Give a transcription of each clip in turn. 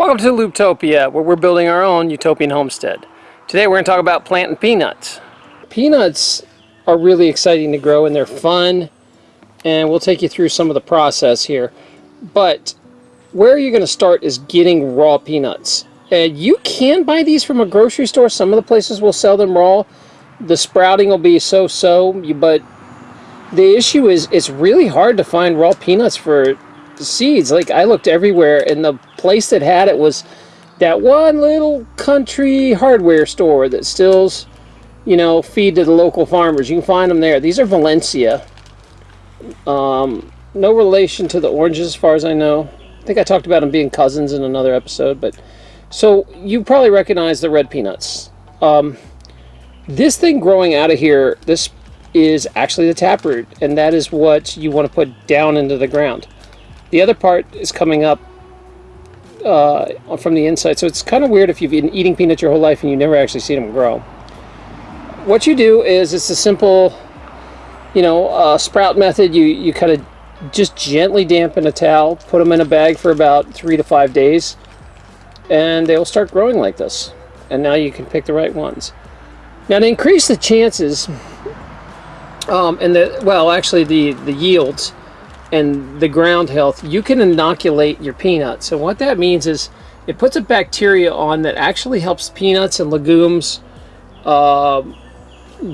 Welcome to Looptopia, where we're building our own utopian homestead. Today we're going to talk about planting peanuts. Peanuts are really exciting to grow and they're fun, and we'll take you through some of the process here. But where you're going to start is getting raw peanuts. And you can buy these from a grocery store. Some of the places will sell them raw. The sprouting will be so-so, but the issue is it's really hard to find raw peanuts for seeds. Like I looked everywhere and the place that had it was that one little country hardware store that stills, you know, feed to the local farmers. You can find them there. These are Valencia. Um, no relation to the oranges as far as I know. I think I talked about them being cousins in another episode, but so you probably recognize the red peanuts. Um, this thing growing out of here, this is actually the taproot, and that is what you want to put down into the ground. The other part is coming up uh, from the inside. So it's kind of weird if you've been eating peanuts your whole life and you never actually seen them grow. What you do is it's a simple, you know, uh, sprout method. You, you kind of just gently dampen a towel, put them in a bag for about three to five days, and they'll start growing like this. And now you can pick the right ones. Now to increase the chances, um, and the, well, actually the, the yields, and the ground health, you can inoculate your peanuts. And what that means is it puts a bacteria on that actually helps peanuts and legumes uh,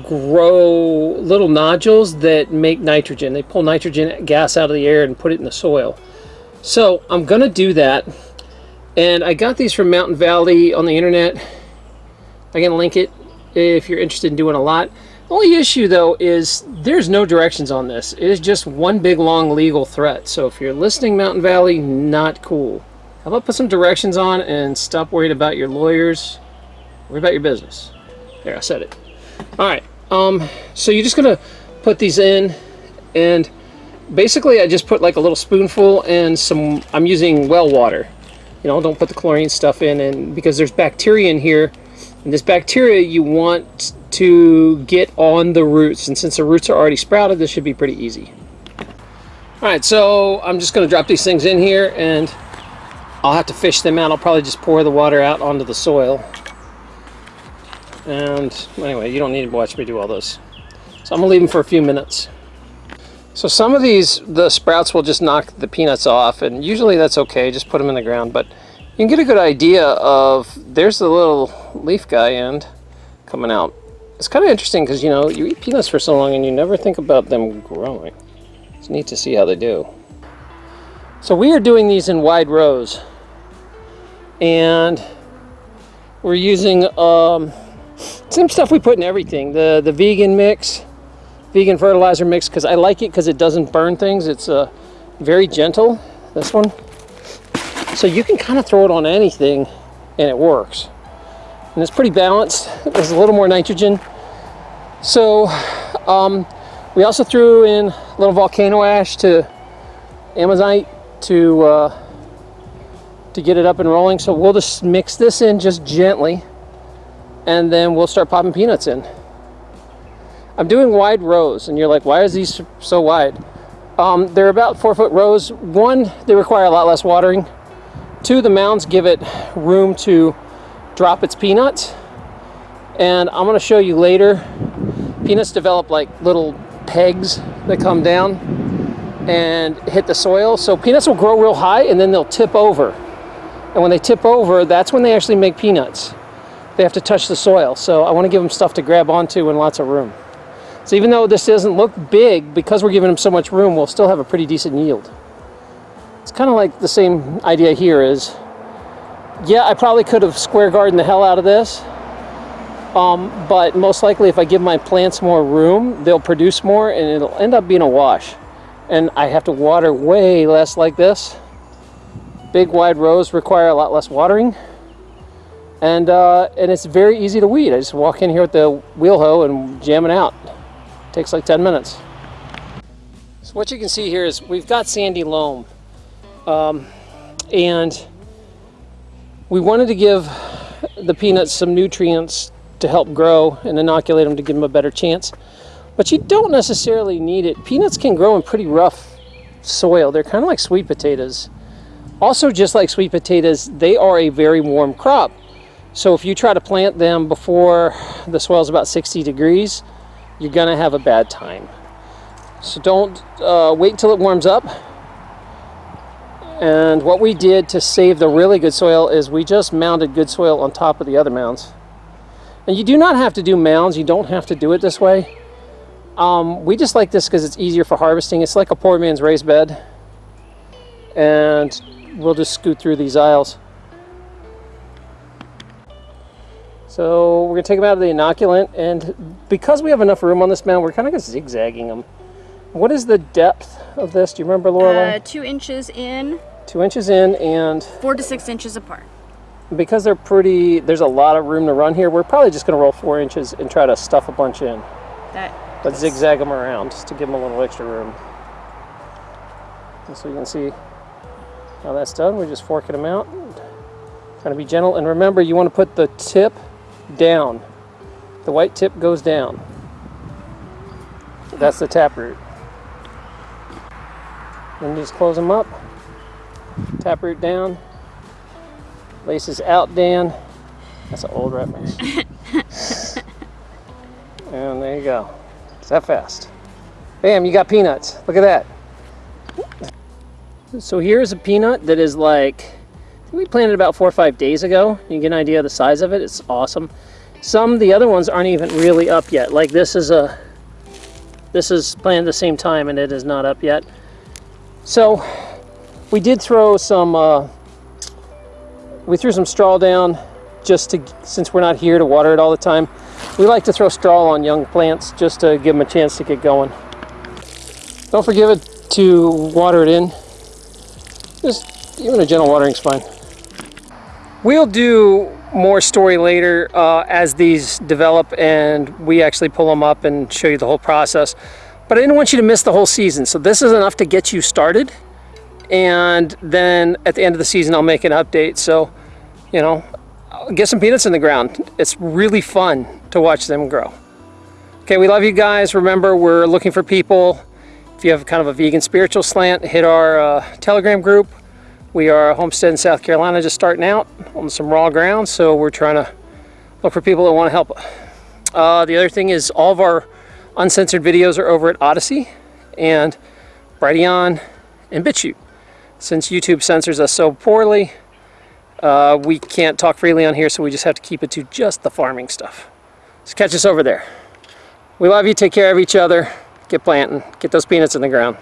grow little nodules that make nitrogen. They pull nitrogen gas out of the air and put it in the soil. So I'm going to do that. And I got these from Mountain Valley on the internet. I can link it if you're interested in doing a lot. Only issue though is there's no directions on this. It is just one big long legal threat. So if you're listening Mountain Valley, not cool. How about put some directions on and stop worrying about your lawyers? Worry about your business. There, I said it. Alright, um, so you're just gonna put these in and basically I just put like a little spoonful and some, I'm using well water. You know, don't put the chlorine stuff in and because there's bacteria in here and this bacteria you want to get on the roots. And since the roots are already sprouted, this should be pretty easy. All right, so I'm just gonna drop these things in here and I'll have to fish them out. I'll probably just pour the water out onto the soil. And anyway, you don't need to watch me do all this. So I'm gonna leave them for a few minutes. So some of these, the sprouts will just knock the peanuts off and usually that's okay, just put them in the ground. But you can get a good idea of, there's the little leaf guy end coming out it's kind of interesting because, you know, you eat peanuts for so long and you never think about them growing. It's neat to see how they do. So we are doing these in wide rows. And we're using um, same stuff we put in everything. The, the vegan mix, vegan fertilizer mix, because I like it because it doesn't burn things. It's uh, very gentle, this one. So you can kind of throw it on anything and it works and it's pretty balanced. There's a little more nitrogen. So um, we also threw in a little volcano ash to Azomite to uh, to get it up and rolling. So we'll just mix this in just gently and then we'll start popping peanuts in. I'm doing wide rows and you're like, why is these so wide? Um, they're about four foot rows. One, they require a lot less watering. Two, the mounds give it room to drop its peanuts. And I'm gonna show you later, peanuts develop like little pegs that come down and hit the soil. So peanuts will grow real high and then they'll tip over. And when they tip over, that's when they actually make peanuts. They have to touch the soil. So I wanna give them stuff to grab onto and lots of room. So even though this doesn't look big, because we're giving them so much room, we'll still have a pretty decent yield. It's kind of like the same idea here is yeah, I probably could have square garden the hell out of this. Um, but most likely if I give my plants more room, they'll produce more and it'll end up being a wash. And I have to water way less like this. Big wide rows require a lot less watering. And, uh, and it's very easy to weed. I just walk in here with the wheel hoe and jam it out. It takes like 10 minutes. So what you can see here is we've got sandy loam. Um, and we wanted to give the peanuts some nutrients to help grow and inoculate them to give them a better chance. But you don't necessarily need it. Peanuts can grow in pretty rough soil. They're kind of like sweet potatoes. Also, just like sweet potatoes, they are a very warm crop. So if you try to plant them before the soil is about 60 degrees, you're gonna have a bad time. So don't uh, wait until it warms up. And what we did to save the really good soil is we just mounded good soil on top of the other mounds. And you do not have to do mounds, you don't have to do it this way. Um, we just like this because it's easier for harvesting. It's like a poor man's raised bed. And we'll just scoot through these aisles. So we're gonna take them out of the inoculant and because we have enough room on this mound, we're kind of zigzagging them. What is the depth of this? Do you remember, Lorelai? Uh, two inches in, Two inches in and four to six inches apart. because they're pretty, there's a lot of room to run here, we're probably just gonna roll four inches and try to stuff a bunch in. That But zigzag them around just to give them a little extra room. And so you can see how that's done. We're just forking them out. Trying to be gentle. And remember, you want to put the tip down. The white tip goes down. That's the taproot. Then just close them up. Taproot down. Laces out, Dan. That's an old mace. and there you go. It's that fast. Bam, you got peanuts. Look at that. So here's a peanut that is like, we planted about four or five days ago. You get an idea of the size of it. It's awesome. Some, the other ones aren't even really up yet. Like this is a, this is planted the same time and it is not up yet. So we did throw some, uh, we threw some straw down just to, since we're not here to water it all the time. We like to throw straw on young plants just to give them a chance to get going. Don't forget it to water it in. Just even a gentle watering is fine. We'll do more story later uh, as these develop and we actually pull them up and show you the whole process. But I didn't want you to miss the whole season. So this is enough to get you started. And then at the end of the season, I'll make an update. So, you know, get some peanuts in the ground. It's really fun to watch them grow. Okay, we love you guys. Remember, we're looking for people. If you have kind of a vegan spiritual slant, hit our uh, Telegram group. We are a homestead in South Carolina just starting out on some raw ground, so we're trying to look for people that want to help. Uh, the other thing is all of our uncensored videos are over at Odysee and Brighteon and BitChute. Since YouTube censors us so poorly, uh, we can't talk freely on here, so we just have to keep it to just the farming stuff. So catch us over there. We love you. Take care of each other. Get planting. Get those peanuts in the ground.